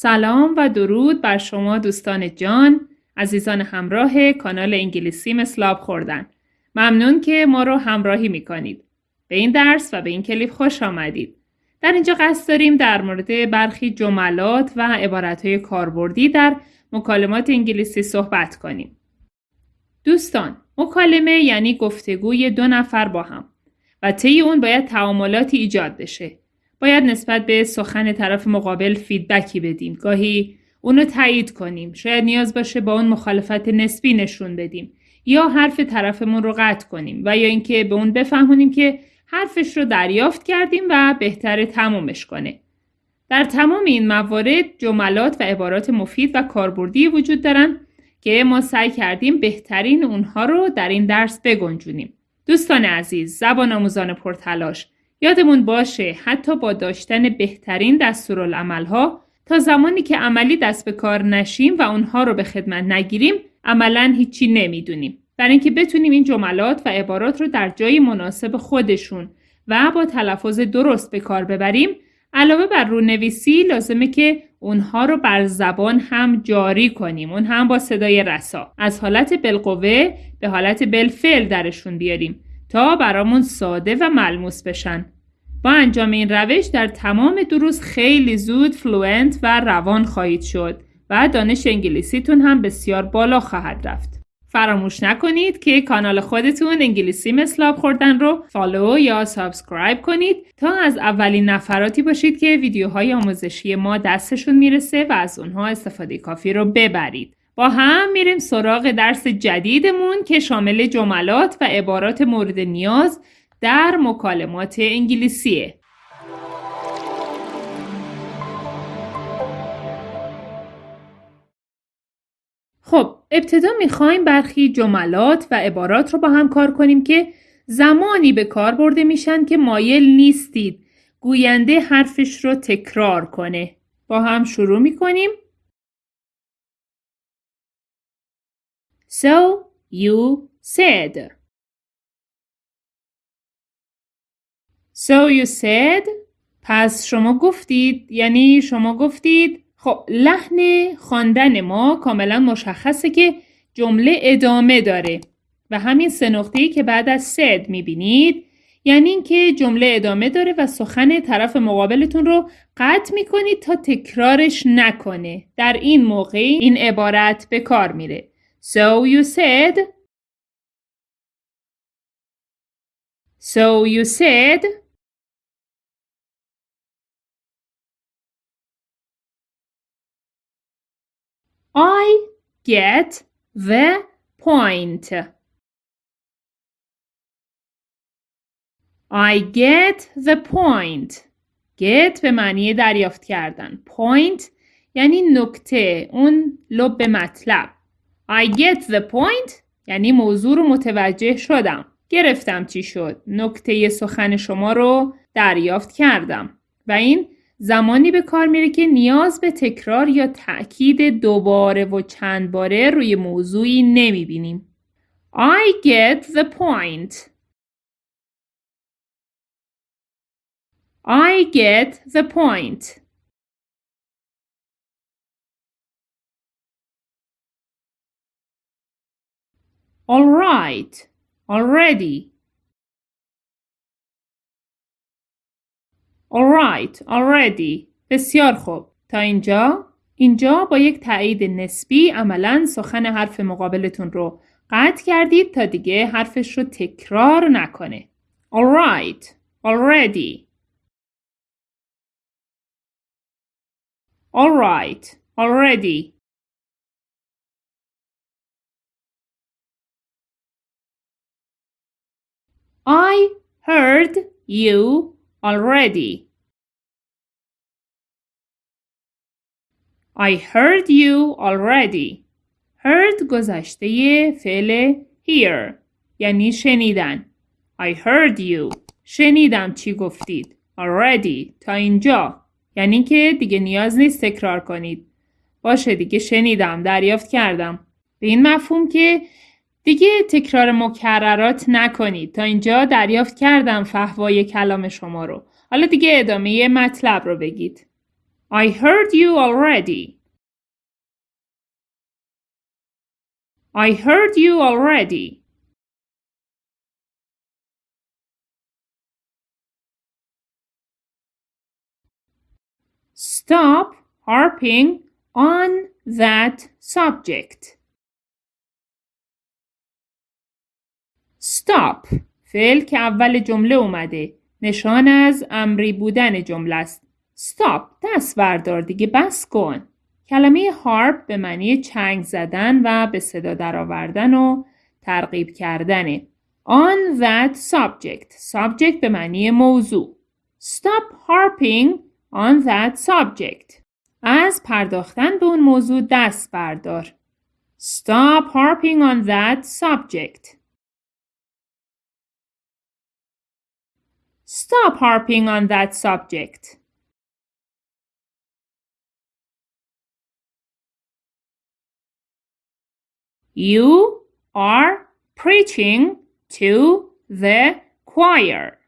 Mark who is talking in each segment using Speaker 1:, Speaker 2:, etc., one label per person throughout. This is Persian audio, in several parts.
Speaker 1: سلام و درود بر شما دوستان جان عزیزان همراه کانال انگلیسی مثلاب خوردن. ممنون که ما رو همراهی می‌کنید. به این درس و به این کلیپ خوش آمدید. در اینجا قصد داریم در مورد برخی جملات و عبارتهای کاربردی در مکالمات انگلیسی صحبت کنیم. دوستان مکالمه یعنی گفتگوی دو نفر با هم و طی اون باید تعاملاتی ایجاد بشه. باید نسبت به سخن طرف مقابل فیدبکی بدیم. گاهی اونو تایید کنیم. شاید نیاز باشه با اون مخالفت نسبی نشون بدیم. یا حرف طرفمون رو قطع کنیم و یا اینکه به اون بفهمونیم که حرفش رو دریافت کردیم و بهتر تمومش کنه. در تمام این موارد جملات و عبارات مفید و کاربردی وجود دارن که ما سعی کردیم بهترین اونها رو در این درس بگنجونیم. دوستان عزیز، زبان آموزان پرتلاش، یادمون باشه حتی با داشتن بهترین دستورالعملها تا زمانی که عملی دست به کار نشیم و اونها رو به خدمت نگیریم عملا هیچی نمی‌دونیم. برای اینکه بتونیم این جملات و عبارات رو در جای مناسب خودشون و با تلفظ درست به کار ببریم علاوه بر رونویسی لازمه که اونها رو بر زبان هم جاری کنیم. اون هم با صدای رسا. از حالت بالقوه به حالت بالفعل درشون بیاریم. تا برامون ساده و ملموس بشن. با انجام این روش در تمام دروس خیلی زود fluent و روان خواهید شد و دانش انگلیسیتون هم بسیار بالا خواهد رفت. فراموش نکنید که کانال خودتون انگلیسی مثل خوردن رو follow یا subscribe کنید تا از اولین نفراتی باشید که ویدیوهای آموزشی ما دستشون می‌رسه و از اونها استفاده کافی رو ببرید. با هم میریم سراغ درس جدیدمون که شامل جملات و عبارات مورد نیاز در مکالمات انگلیسیه. خب ابتدا می‌خوایم برخی جملات و عبارات رو با هم کار کنیم که زمانی به کار برده میشن که مایل نیستید گوینده حرفش رو تکرار کنه. با هم شروع می‌کنیم. So you said. So you said. پس شما گفتید یعنی شما گفتید خب لحن خواندن ما کاملا مشخصه که جمله ادامه داره. و همین سه نقطه‌ای که بعد از said می‌بینید یعنی اینکه جمله ادامه داره و سخن طرف مقابلتون رو قطع می‌کنید تا تکرارش نکنه. در این موقع این عبارت به کار میره. So you said. So you said. I get the point. I get the point. get به معنی دریافت کردن. point یعنی نکته اون لب مطلب. I get the point یعنی موضوع رو متوجه شدم. گرفتم چی شد. نکته سخن شما رو دریافت کردم. و این زمانی به کار میره که نیاز به تکرار یا تأکید دوباره و چند باره روی موضوعی نمی‌بینیم. I get the point. I get the point. All right. Already. All right. Already. بسیار خوب. تا اینجا اینجا با یک تایید نسبی عملا سخن حرف مقابلتون رو قطع کردید تا دیگه حرفش رو تکرار نکنه. All right. Already. All right. Already. I heard you already. I heard you already. Heard گذشته فعل hear یعنی شنیدن. I heard you. شنیدم چی گفتید. Already. تا اینجا. یعنی که دیگه نیاز نیست تکرار کنید. باشه دیگه شنیدم. دریافت کردم. به این مفهوم که دیگه تکرار مکررات نکنید تا اینجا دریافت کردم فهوای کلام شما رو حالا دیگه ادامه مطلب رو بگید I heard you already. I heard you already. Stop harping on that subject. Stop فعل که اول جمله اومده نشان از امری بودن جمله است. Stop دست بردار دیگه بس کن. کلمه هارپ به معنی چنگ زدن و به صدا درآوردن و ترغیب کردنه. On that subject. Subject به معنی موضوع. Stop harping on that subject. از پرداختن به اون موضوع دست بردار. Stop harping on that subject. Stop harping on that subject. You are preaching to the choir.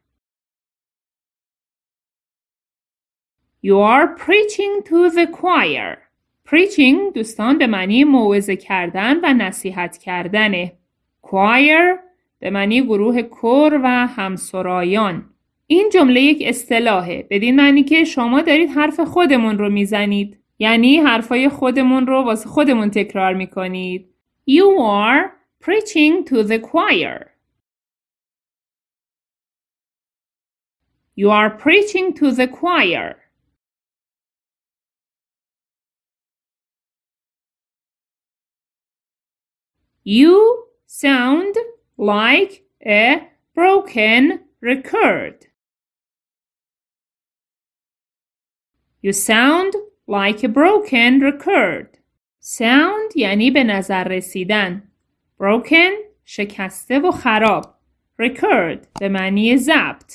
Speaker 1: You are preaching to the choir. Preaching دوستان به معنی موعظه کردن و نصیحت کردنه. choir به معنی گروه کر و همسرایان. این جمله یک اصطلاحه. بدین معنی که شما دارید حرف خودمون رو می‌زنید. یعنی حرفای خودمون رو واسه خودمون تکرار می‌کنید. You are preaching to the choir. You are preaching to the choir. You sound like a broken record. You sound like a broken record. Sound یعنی به نظر رسیدن. Broken شکسته و خراب. Record به معنی ضبط.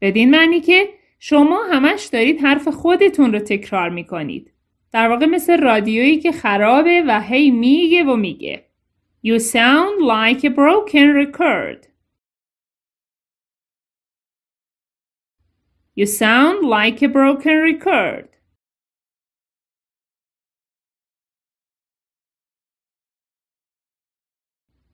Speaker 1: بدین معنی که شما همش دارید حرف خودتون رو تکرار می‌کنید. در واقع مثل رادیویی که خرابه و هی میگه و میگه. You sound like a broken record. You sound like a broken record.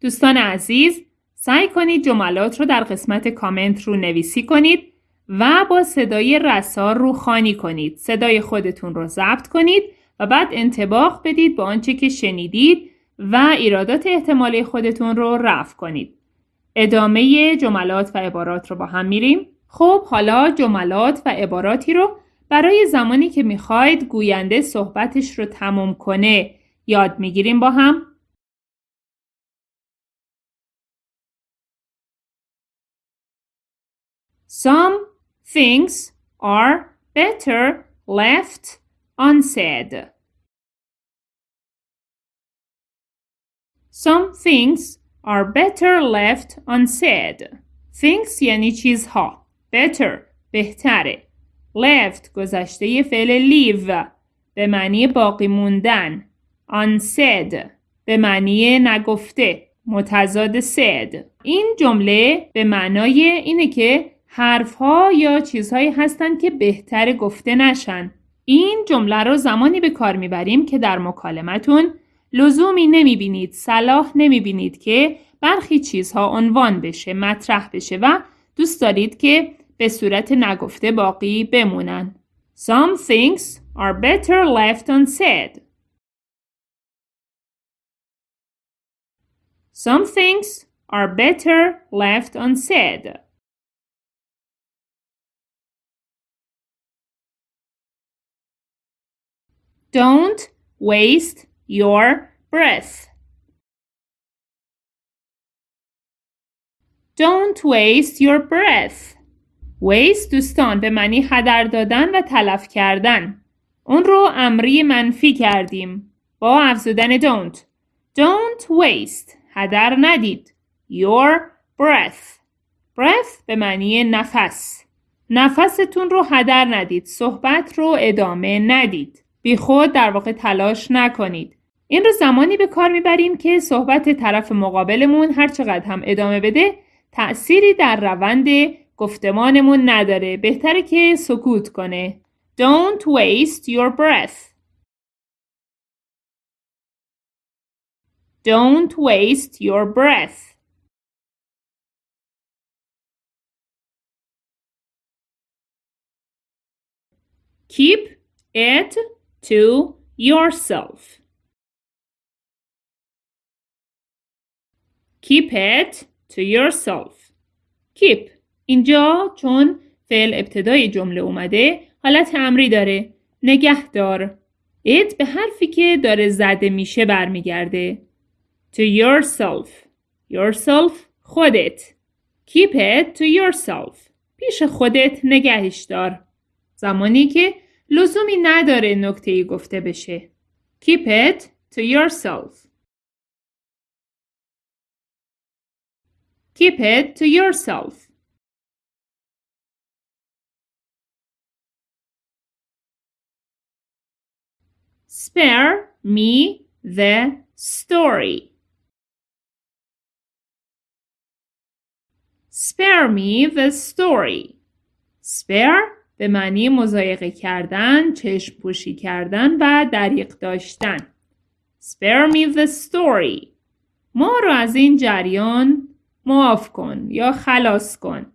Speaker 1: دوستان عزیز سعی کنید جملات رو در قسمت کامنت رو نویسی کنید و با صدای رسار رو خانی کنید. صدای خودتون رو ضبط کنید و بعد انتباق بدید با آنچه که شنیدید و ایرادات احتمالی خودتون رو رفع کنید. ادامه جملات و عبارات رو با هم میریم. خب حالا جملات و عباراتی رو برای زمانی که می‌خواید گوینده صحبتش رو تموم کنه یاد می‌گیریم با هم. Some things are better left unsaid. Some things are better left unsaid. Things یعنی چیزها. Better بهتره. left گذشته فعل leave به معنی باقی موندن. unsaid به معنی نگفته. متضاد said. این جمله به معنای اینه که حرفها یا چیزهایی هستند که بهتر گفته نشن. این جمله رو زمانی به کار می‌بریم که در مکالمتون لزومی نمی‌بینید صلاح نمی‌بینید که برخی چیزها عنوان بشه مطرح بشه و دوست دارید که به صورت نگفته باقی بمونن. Some things are better left unsaid. Some things are better left unsaid. Don't waste your breath. Don't waste your breath. Waste دوستان به معنی هدر دادن و تلف کردن. اون رو امری منفی کردیم با افزودن don't. Don't waste. هدر ندید. Your breath. breath به معنی نفس. نفستون رو هدر ندید. صحبت رو ادامه ندید. بی خود در واقع تلاش نکنید. این رو زمانی به کار می‌بریم که صحبت طرف مقابلمون هر چقدر هم ادامه بده تأثیری در روند گفتمانمون نداره بهتره که سکوت کنه Don't waste your breath. Don't waste your breath. Keep it to yourself. Keep it to yourself. Keep اینجا چون فعل ابتدای جمله اومده حالت امری داره. نگهدار. It به حرفی که داره زده میشه برمیگرده. To yourself. Yourself خودت. Keep it to yourself. پیش خودت نگهش دار. زمانی که لزومی نداره نکته ای گفته بشه. Keep it to yourself. Keep it to yourself. Spare me the story. Spare me the story. Spare به معنی مزایقه کردن، چشم پوشی کردن و دریق داشتن. Spare me the story. ما رو از این جریان معاف کن یا خلاص کن.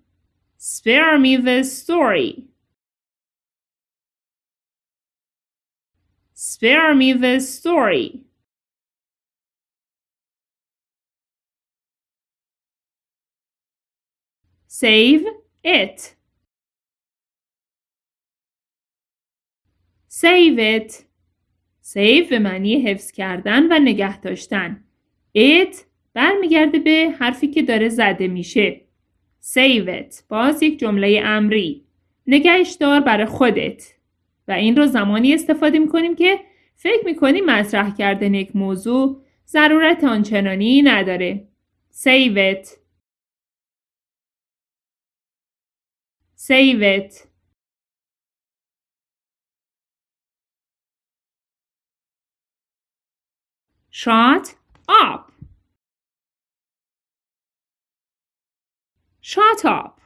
Speaker 1: Spare me the story. Spare me the story. Save it. Save it. Save به معنی حفظ کردن و نگه داشتن. It برمیگرده به حرفی که داره زده میشه. Save it. باز یک جمله امری. نگهش دار برای خودت. و این رو زمانی استفاده می‌کنیم که فکر می‌کنیم مطرح کردن یک موضوع ضرورت آنچنانی نداره. Save it. Save it. Shut up. Shut up.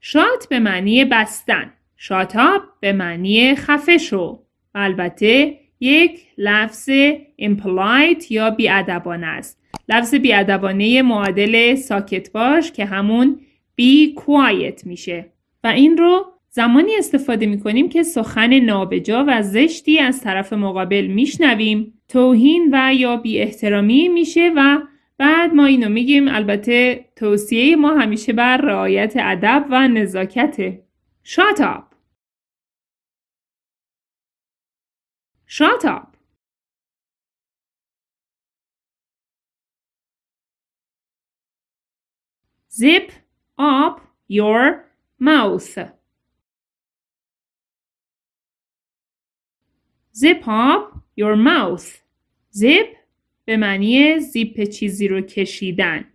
Speaker 1: Shut به معنی بستن. شاتاب به معنی خفه شو. البته یک لفظ impolite یا بیادبانه است. لفظ بیادبانه معادل ساکت باش که همون be quiet میشه. و این رو زمانی استفاده می‌کنیم که سخن نابجا و زشتی از طرف مقابل میشنویم توهین و یا بی احترامی میشه و بعد ما اینو میگیم البته توصیه ما همیشه بر رعایت ادب و نزاکته. Shut up. Shut up. Zip up your mouth. Zip up your mouth. Zip به معنی زیپ چیزی رو کشیدن.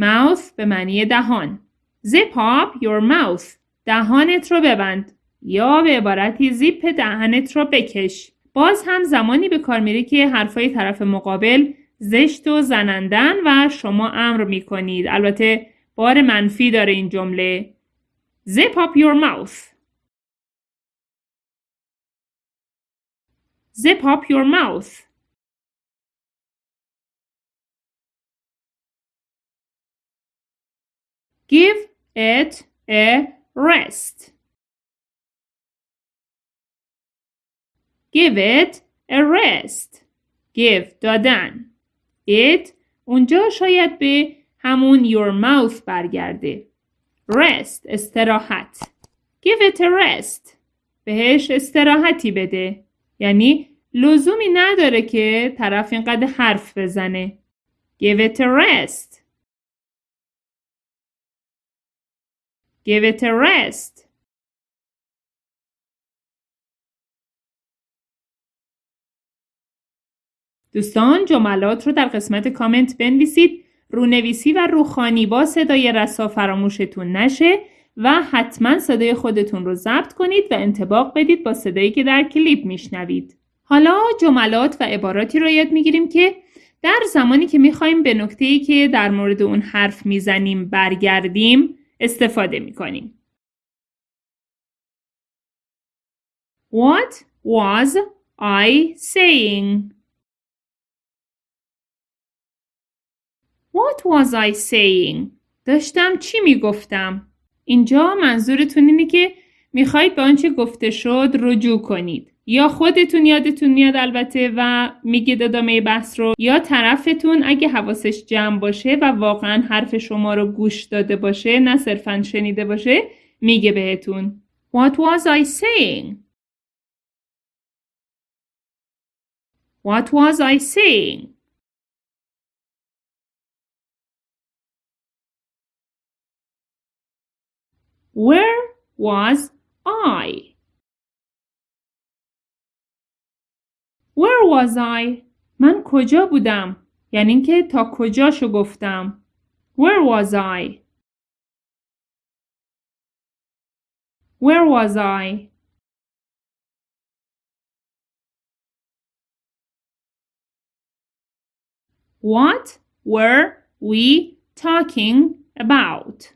Speaker 1: Mouth به معنی دهان. Zip up your mouth. دهانت رو ببند یا به عبارتی زیپ دهنت رو بکش. باز هم زمانی به کار میره که حرفای طرف مقابل زشت و زنندن و شما امر می‌کنید. البته بار منفی داره این جمله. Zip up your mouth. Zip up your mouth. Give it a rest. Give it a rest. Give دادن. It اونجا شاید به همون your mouth برگرده. Rest استراحت. Give it a rest. بهش استراحتی بده. یعنی لزومی نداره که طرف اینقدر حرف بزنه. Give it a rest. Give it a rest. دوستان جملات رو در قسمت کامنت بنویسید رونویسی و روخانی با صدای رسا فراموشتون نشه و حتما صدای خودتون رو ضبط کنید و انتباق بدید با صدایی که در کلیپ میشنوید. حالا جملات و عباراتی رو یاد می‌گیریم که در زمانی که می‌خوایم به نکته که در مورد اون حرف می‌زنیم برگردیم استفاده می‌کنیم. What was I saying? What was I saying? داشتم چی می‌گفتم؟ اینجا منظورتون اینه که می‌خواید به آنچه گفته شد رجوع کنید. یا خودتون یادتون میاد البته و میگید ادامه بحث رو یا طرفتون اگه حواسش جمع باشه و واقعا حرف شما رو گوش داده باشه نه صرفا شنیده باشه میگه بهتون What was I saying? What was I saying? Where was I? Where was I? من کجا بودم؟ یعنی اینکه تا کجاشو گفتم. Where was I? Where was I? What were we talking about?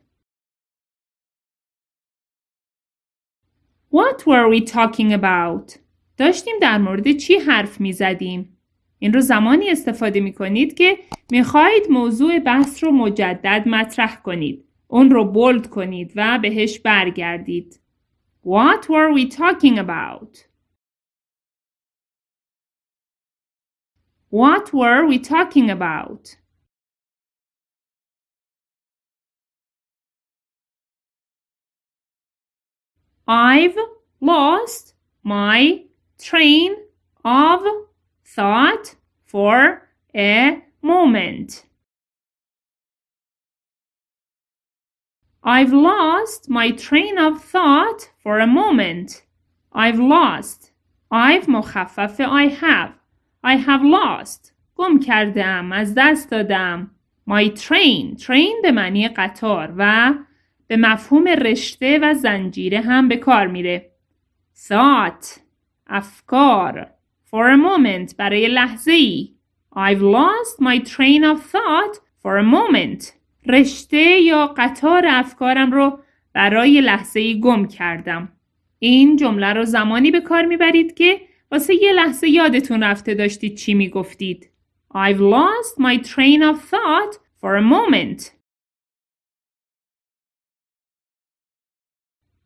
Speaker 1: What were we talking about? داشتیم در مورد چی حرف می زدیم؟ این رو زمانی استفاده می کنید که می خواهید موضوع بحث رو مجدد مطرح کنید. اون رو بولد کنید و بهش برگردید. What were we talking about? What were we talking about? I've lost my train of thought for a moment. I've lost my train of thought for a moment. I've lost. I've مخفف I have. I have lost. گم کردم. از دست دادم. My train. train به معنی قطار و به مفهوم رشته و زنجیره هم به کار میره. thought افکار. For a moment برای لحظه ای I've lost my train of thought for a moment. رشته یا قطار افکارم رو برای لحظه ای گم کردم. این جمله رو زمانی به کار می‌برید که واسه یه لحظه یادتون رفته داشتید چی می‌گفتید. I've lost my train of thought for a moment.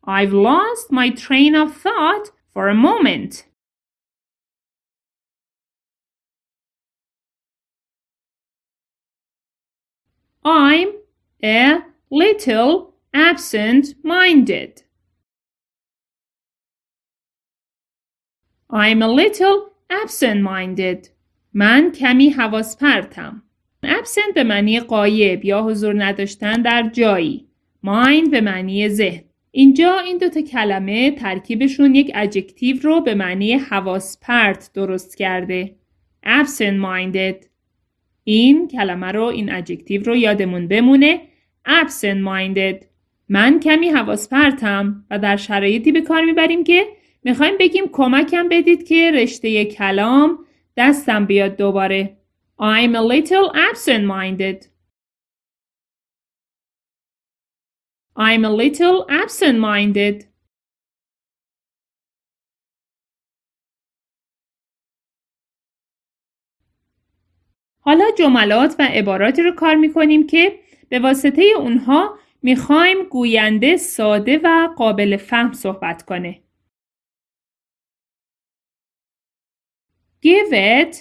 Speaker 1: I've lost my train of thought for a moment. I'm a little absent-minded. I'm a little absent-minded. من کمی حواس پرتم. absent به معنی غایب یا حضور نداشتن در جایی. mind به معنی ذهن. اینجا این دوتا کلمه ترکیبشون یک adjective رو به معنی حواس پرت درست کرده. absent minded این کلمه رو این adjective رو یادمون بمونه. absent minded من کمی حواس پرتم و در شرایطی به کار می‌بریم که می‌خوایم بگیم کمکم بدید که رشته کلام دستم بیاد دوباره. I'm a little absent minded I'm a little absent-minded. حالا جملات و عباراتی رو کار می‌کنیم که به واسطه اونها می‌خوایم گوینده ساده و قابل فهم صحبت کنه. Give it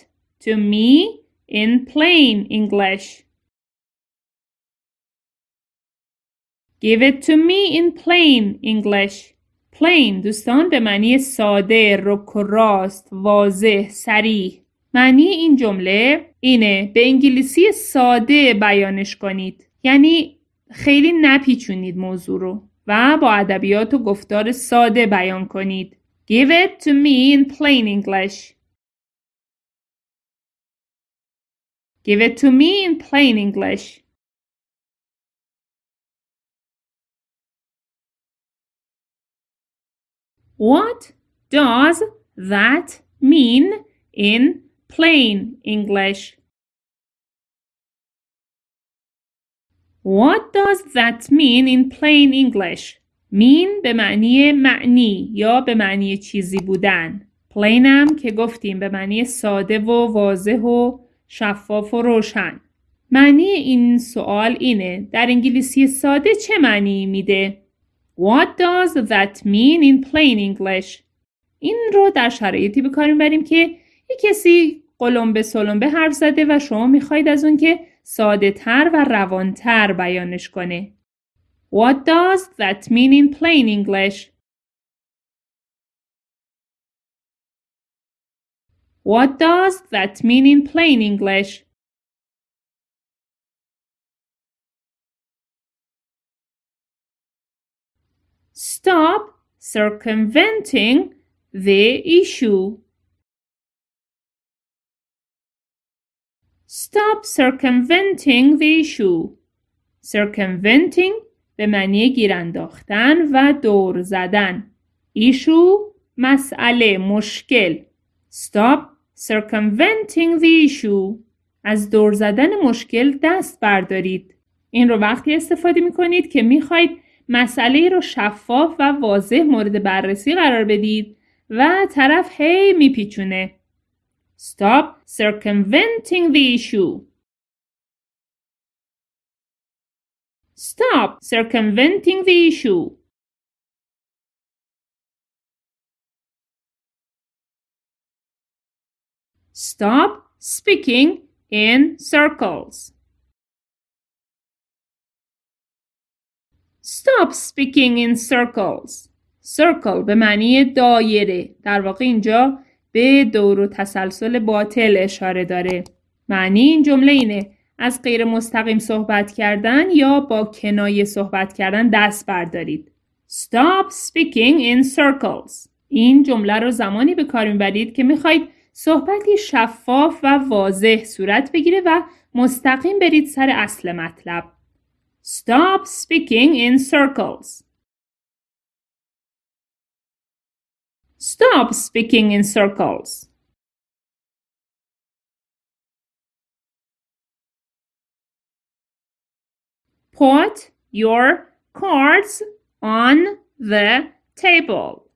Speaker 1: to me in plain English. Give it to me in plain English. plain دوستان به معنی ساده، رک و راست، واضح، سریح. معنی این جمله اینه به انگلیسی ساده بیانش کنید. یعنی خیلی نپیچونید موضوع رو و با ادبیات و گفتار ساده بیان کنید. Give it to me in plain English. Give it to me in plain English. What does that mean in plain English? What does that mean in plain English? mean به معنی معنی یا به معنی چیزی بودن هم که گفتیم به معنی ساده و واضح و شفاف و روشن معنی این سوال اینه در انگلیسی ساده چه معنی میده؟ What does that mean in plain English? این رو در شرایطی به بریم که یک کسی قلمبه سلمبه حرف زده و شما می‌خواید از اون که ساده تر و روانتر بیانش کنه. What does that mean in plain English? What does that mean in plain English? Stop circumventing the issue. Stop circumventing the issue. Circumventing به معنی گیر انداختن و دور زدن. issue مسئله مشکل. Stop circumventing the issue. از دور زدن مشکل دست بردارید. این رو وقتی استفاده می کنید که می خواهید مسئله رو شفاف و واضح مورد بررسی قرار بدید و طرف هی میپیچونه. Stop circumventing the issue. Stop circumventing the issue. Stop speaking in circles. Stop speaking in circles. Circle به معنی دایره. در واقع اینجا به دور و تسلسل باطل اشاره داره. معنی این جمله اینه از غیر مستقیم صحبت کردن یا با کنایه صحبت کردن دست بردارید. Stop speaking in circles. این جمله رو زمانی به کار می‌برید که می‌خواید صحبتی شفاف و واضح صورت بگیره و مستقیم برید سر اصل مطلب. Stop speaking in circles. Stop speaking in circles. Put your cards on the table.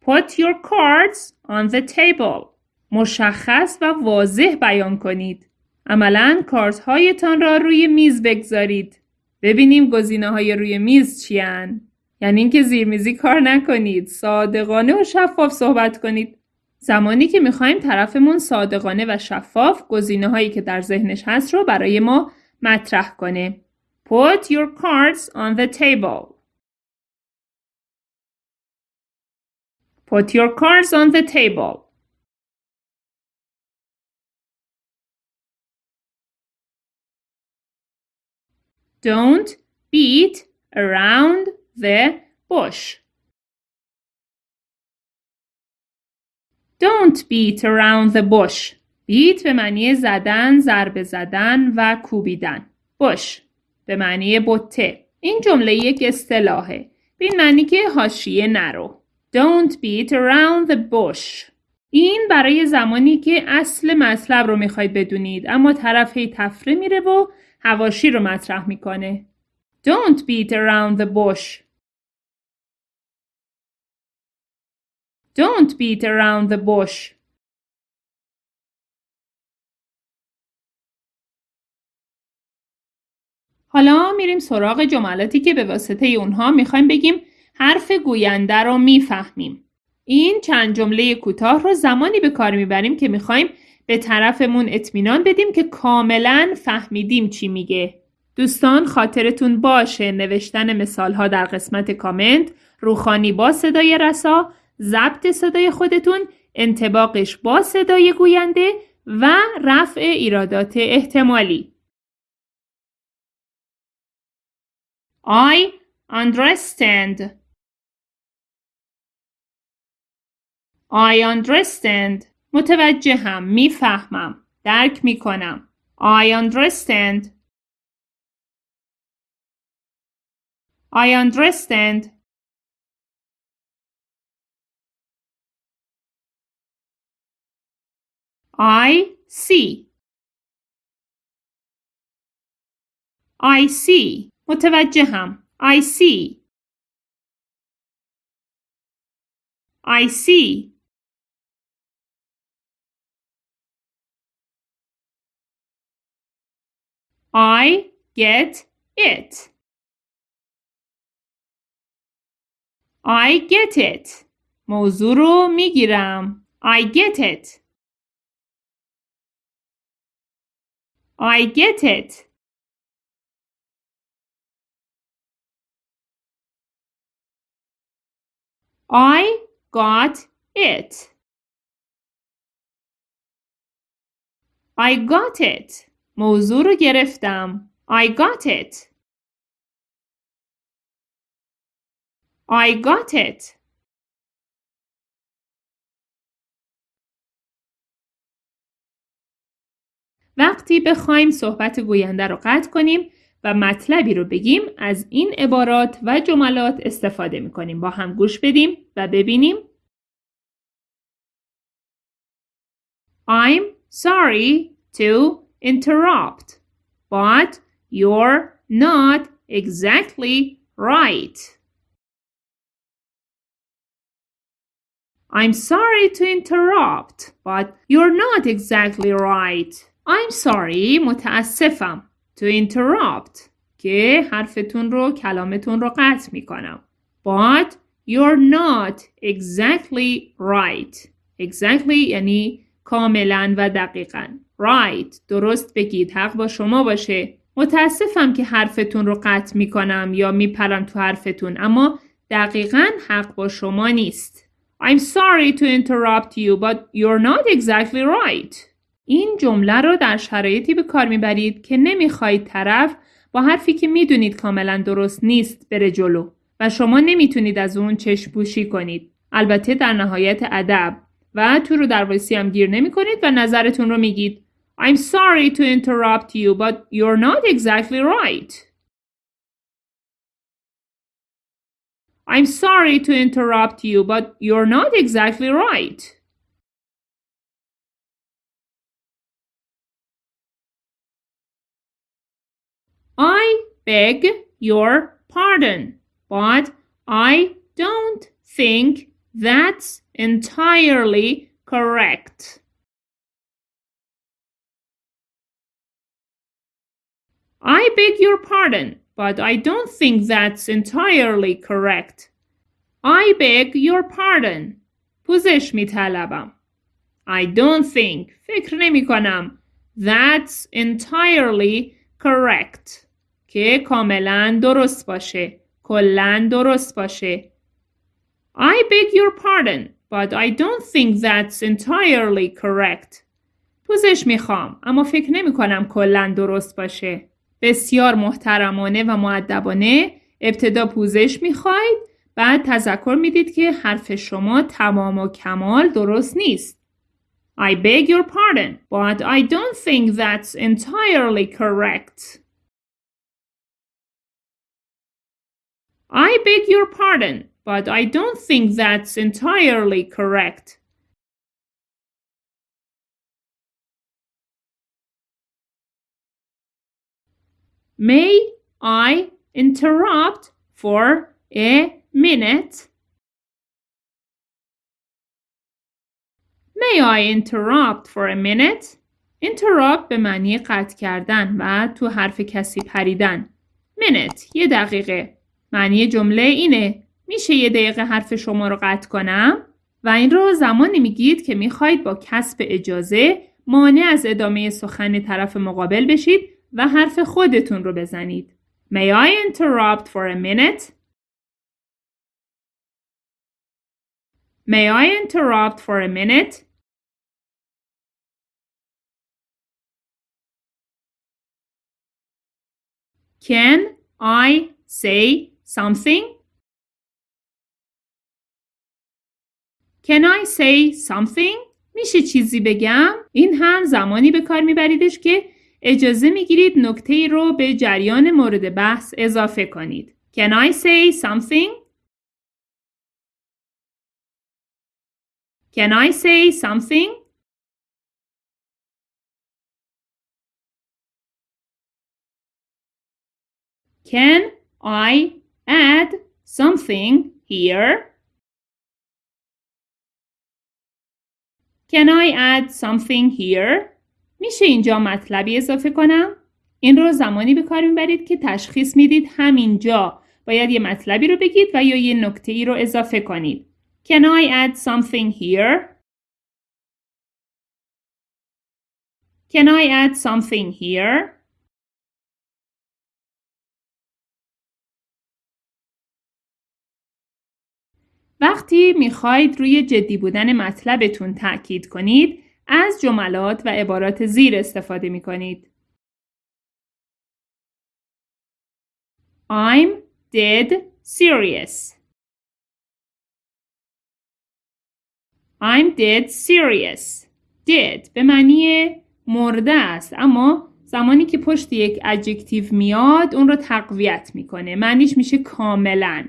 Speaker 1: Put your cards on the table. مشخص و واضح بیان کنید. عملا کارت هایتان را روی میز بگذارید. ببینیم گزینه های روی میز چیان. یعنی اینکه زیرمیزی کار نکنید. صادقانه و شفاف صحبت کنید. زمانی که می‌خوایم طرفمون صادقانه و شفاف گزینه هایی که در ذهنش هست رو برای ما مطرح کنه. Put your cards on the table. Put your cards on the table. Don't beat around the bush. Don't beat around the bush. beat به معنی زدن، ضربه زدن و کوبیدن. bush به معنی بته. این جمله یک اصطلاحه. به معنی که حاشیه نرو. Don't beat around the bush. این برای زمانی که اصل مطلب رو می‌خواید بدونید اما طرف هی تفره میره و هواشی رو مطرح می‌کنه. Don't beat around the bush. Don't beat around the bush. حالا میریم سراغ جملاتی که به واسطه اونها می‌خوایم بگیم حرف گوینده رو می‌فهمیم. این چند جمله کوتاه رو زمانی به کار می‌بریم که می‌خوایم به طرفمون اطمینان بدیم که کاملا فهمیدیم چی میگه. دوستان خاطرتون باشه. نوشتن مثال ها در قسمت کامنت روخانی با صدای رسا ضبط صدای خودتون انتباقش با صدای گوینده و رفع ایرادات احتمالی. I understand. I understand. متوجهم می‌فهمم درک می‌کنم I understand I understand I see I see متوجهم. I see. I see. I get it. I get it. موضوع رو میگیرم. I get it. I get it. I got it. I got it. موضوع رو گرفتم. I got it. I got it. وقتی بخوایم صحبت گوینده رو قطع کنیم و مطلبی رو بگیم از این عبارات و جملات استفاده می کنیم. با هم گوش بدیم و ببینیم. I'm sorry to interrupt, but you're not exactly right. I'm sorry to interrupt, but you're not exactly right. I'm sorry متاسفم to interrupt که حرفتون رو کلامتون رو قطع می کنم. But you're not exactly right. Exactly یعنی کاملا و دقیقا. Right. درست بگید. حق با شما باشه. متاسفم که حرفتون رو قطع می کنم یا می پرم تو حرفتون اما دقیقا حق با شما نیست. I'm sorry to interrupt you but you're not exactly right. این جمله رو در شرایطی به کار می‌برید که نمی‌خواهید طرف با حرفی که می‌دونید کاملا درست نیست بره جلو و شما نمی‌تونید از اون چشم پوشی کنید. البته در نهایت ادب و تو رو در هم گیر نمی کنید و نظرتون رو میگید I'm sorry to interrupt you but you're not exactly right. I'm sorry to interrupt you but you're not exactly right. I beg your pardon, but I don't think that's entirely correct. I beg your pardon, but I don't think that's entirely correct. I beg your pardon. پوزش می طلبم. I don't think. فکر نمی کنم. That's entirely correct. که کاملا درست باشه کلا درست باشه I beg your pardon but I don't think that's entirely correct پوزش می‌خوام اما فکر نمی کنم کلا درست باشه بسیار محترمانه و معدبانه ابتدا پوزش می‌خواید بعد تذکر می‌دید که حرف شما تمام و کمال درست نیست I beg your pardon but I don't think that's entirely correct I beg your pardon, but I don't think that's entirely correct. May I interrupt for a minute? May I interrupt for a minute? interrupt به معنی قطع کردن و تو حرف کسی پریدن. minute یه دقیقه. معنی جمله اینه میشه یه دقیقه حرف شما رو قطع کنم؟ و این رو زمانی میگید که می‌خواید با کسب اجازه مانع از ادامه سخن طرف مقابل بشید و حرف خودتون رو بزنید. May I interrupt for a minute? May I interrupt for a minute? Can I say something? Can I say something? میشه چیزی بگم؟ این هم زمانی به کار میبریدش که اجازه می‌گیرید نکته رو به جریان مورد بحث اضافه کنید. Can I say something? Can I say something? Can I add something here? Can I add something here? میشه اینجا مطلبی اضافه کنم؟ این رو زمانی به کار می‌برید که تشخیص می‌دید همینجا باید یه مطلبی رو بگید و یا یه نکته ای رو اضافه کنید. Can I add something here? Can I add something here? وقتی می‌خواید روی جدی بودن مطلبتون تأکید کنید از جملات و عبارات زیر استفاده می کنید. I'm dead serious. I'm dead serious. dead به معنی مرده است اما زمانی که پشت یک ادجکتیو میاد اون رو تقویت می‌کنه معنیش میشه کاملا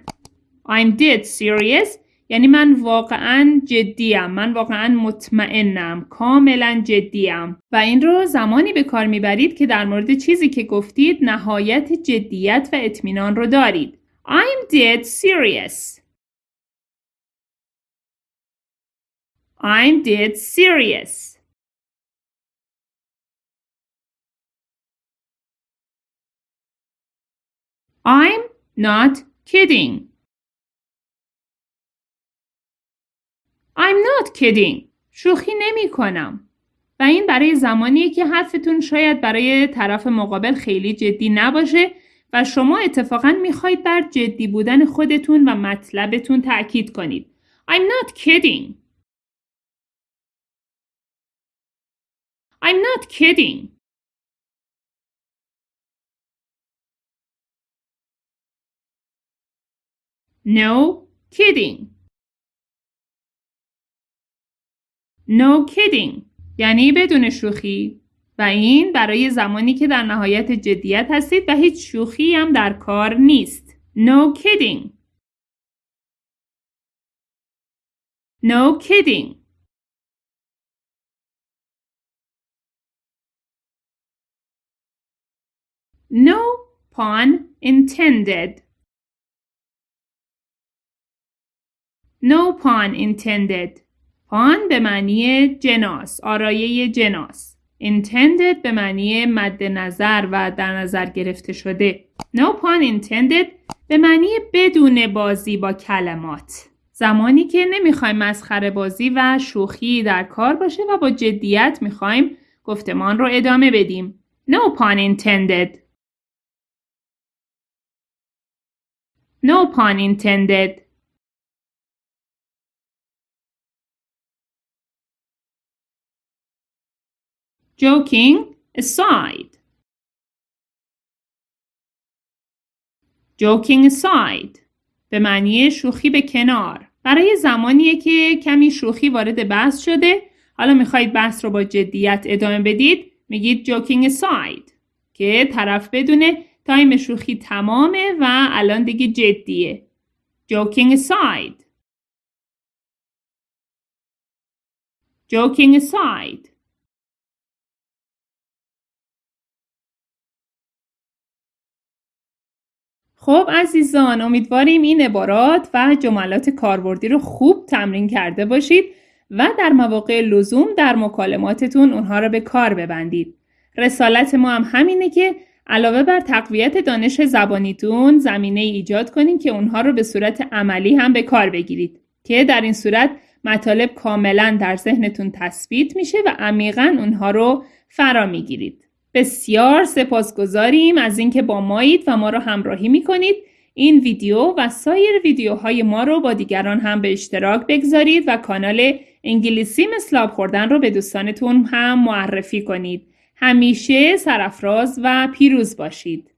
Speaker 1: I'm dead serious یعنی من واقعا جدیم من واقعا مطمئنم کاملا جدیم. و این رو زمانی به کار می‌برید که در مورد چیزی که گفتید نهایت جدیت و اطمینان رو دارید. I'm dead serious. I'm dead serious. I'm not kidding. I'm not kidding. شوخی نمی کنم. و این برای زمانیه که حرفتون شاید برای طرف مقابل خیلی جدی نباشه و شما اتفاقا می‌خواید بر جدی بودن خودتون و مطلبتون تاکید کنید. I'm not kidding. I'm not kidding. No kidding. No kidding یعنی بدون شوخی و این برای زمانی که در نهایت جدیت هستید و هیچ شوخی هم در کار نیست. No kidding. No kidding. No pun intended. No pun intended. پان به معنی جناس آرایه جناس. intended به معنی مد نظر و در نظر گرفته شده. No pun intended به معنی بدون بازی با کلمات. زمانی که نمی‌خوایم مسخره بازی و شوخی در کار باشه و با جدیت می‌خوایم گفتمان رو ادامه بدیم. No pun intended. No pun intended. Joking aside. Joking aside به معنی شوخی به کنار. برای زمانیه که کمی شوخی وارد بحث شده حالا می‌خواید بحث رو با جدیت ادامه بدید میگید joking aside که طرف بدونه تایم شوخی تمامه و الان دیگه جدیه. joking aside. joking aside خب عزیزان امیدواریم این عبارات و جملات کاربردی رو خوب تمرین کرده باشید و در مواقع لزوم در مکالماتتون اونها رو به کار ببندید. رسالت ما هم همینه که علاوه بر تقویت دانش زبانیتون زمینه ایجاد کنیم که اونها رو به صورت عملی هم به کار بگیرید که در این صورت مطالب کاملا در ذهنتون تثبیت میشه و عمیقا اونها رو فرا می‌گیرید. بسیار سپاسگزاریم از اینکه با مایید و ما رو همراهی می‌کنید این ویدیو و سایر ویدیوهای ما رو با دیگران هم به اشتراک بگذارید و کانال انگلیسی مثل خوردن رو به دوستانتون هم معرفی کنید. همیشه سرفراز و پیروز باشید.